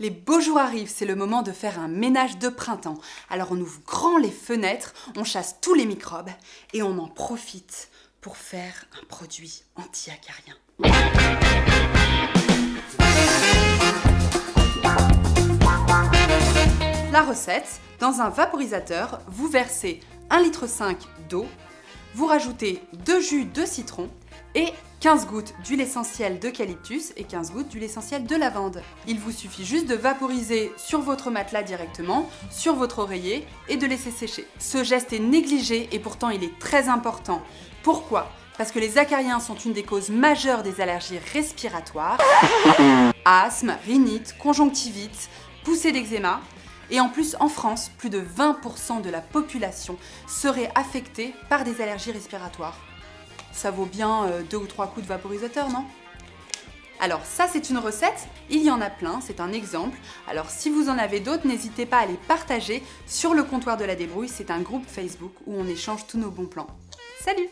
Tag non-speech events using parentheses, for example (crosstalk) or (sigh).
Les beaux jours arrivent, c'est le moment de faire un ménage de printemps. Alors on ouvre grand les fenêtres, on chasse tous les microbes et on en profite pour faire un produit anti-acarien. La recette, dans un vaporisateur, vous versez 1,5 litre d'eau, vous rajoutez 2 jus de citron et 15 gouttes d'huile essentielle d'eucalyptus et 15 gouttes d'huile essentielle de lavande. Il vous suffit juste de vaporiser sur votre matelas directement, sur votre oreiller et de laisser sécher. Ce geste est négligé et pourtant il est très important. Pourquoi? Parce que les acariens sont une des causes majeures des allergies respiratoires. (coughs) Asthme, rhinite, conjonctivite, poussée d'eczéma, et en plus, en France, plus de 20% de la population serait affectée par des allergies respiratoires ça vaut bien euh, deux ou trois coups de vaporisateur, non? Alors ça c'est une recette, il y en a plein, c'est un exemple. Alors si vous en avez d'autres, n'hésitez pas à les partager sur le comptoir de la débrouille, c'est un groupe Facebook où on échange tous nos bons plans. Salut